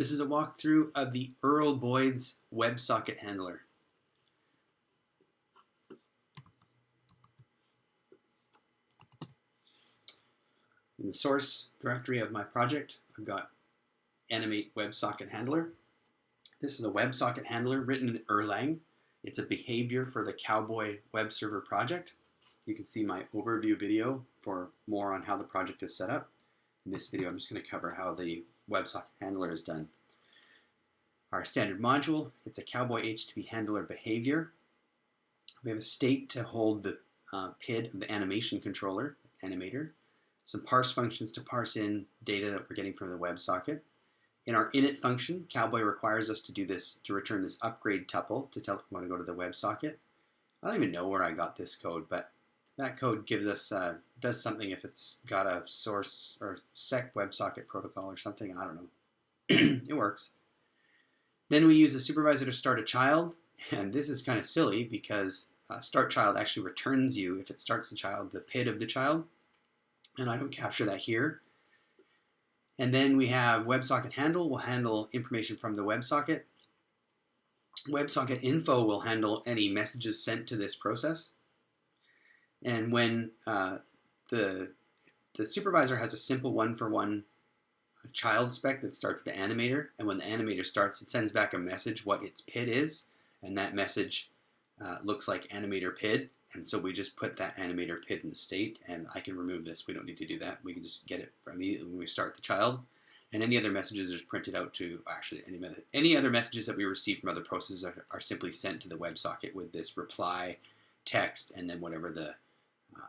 This is a walkthrough of the Earl Boyd's WebSocket handler. In the source directory of my project, I've got animate WebSocket handler. This is a WebSocket handler written in Erlang. It's a behavior for the Cowboy web server project. You can see my overview video for more on how the project is set up. In this video, I'm just going to cover how the WebSocket handler is done. Our standard module, it's a Cowboy HTTP handler behavior. We have a state to hold the uh, PID of the animation controller, animator, some parse functions to parse in data that we're getting from the WebSocket. In our init function, Cowboy requires us to do this, to return this upgrade tuple to tell it we want to go to the WebSocket. I don't even know where I got this code, but that code gives us, uh, does something if it's got a source or sec WebSocket protocol or something, I don't know. it works. Then we use the supervisor to start a child, and this is kind of silly because uh, start child actually returns you, if it starts the child, the PID of the child, and I don't capture that here. And then we have WebSocket handle will handle information from the WebSocket. WebSocket info will handle any messages sent to this process. And when uh, the, the supervisor has a simple one-for-one -one child spec that starts the animator, and when the animator starts, it sends back a message what its PID is, and that message uh, looks like animator PID, and so we just put that animator PID in the state, and I can remove this. We don't need to do that. We can just get it immediately when we start the child, and any other messages are printed out to, actually, any, any other messages that we receive from other processes are, are simply sent to the WebSocket with this reply text and then whatever the uh,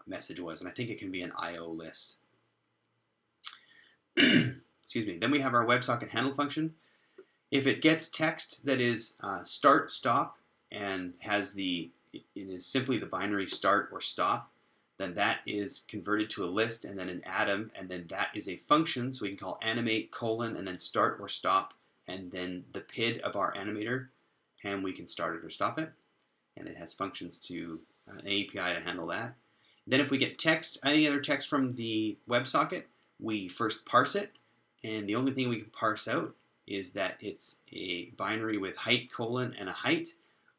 message was. And I think it can be an IO list. Excuse me. Then we have our WebSocket handle function. If it gets text that is uh, start, stop, and has the, it is simply the binary start or stop, then that is converted to a list and then an atom, and then that is a function, so we can call animate colon and then start or stop, and then the PID of our animator, and we can start it or stop it. And it has functions to, uh, an API to handle that. Then if we get text, any other text from the WebSocket, we first parse it, and the only thing we can parse out is that it's a binary with height colon and a height,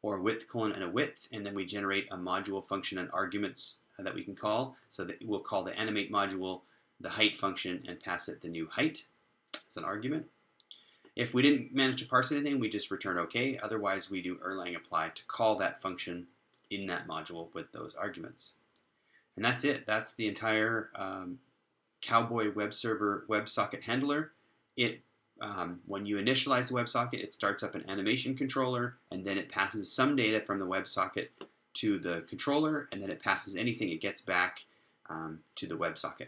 or width colon and a width, and then we generate a module function and arguments uh, that we can call. So that we'll call the animate module the height function and pass it the new height as an argument. If we didn't manage to parse anything, we just return OK. Otherwise, we do Erlang apply to call that function in that module with those arguments. And that's it. That's the entire um, Cowboy web server WebSocket handler. It um, when you initialize the WebSocket, it starts up an animation controller, and then it passes some data from the WebSocket to the controller, and then it passes anything it gets back um, to the WebSocket.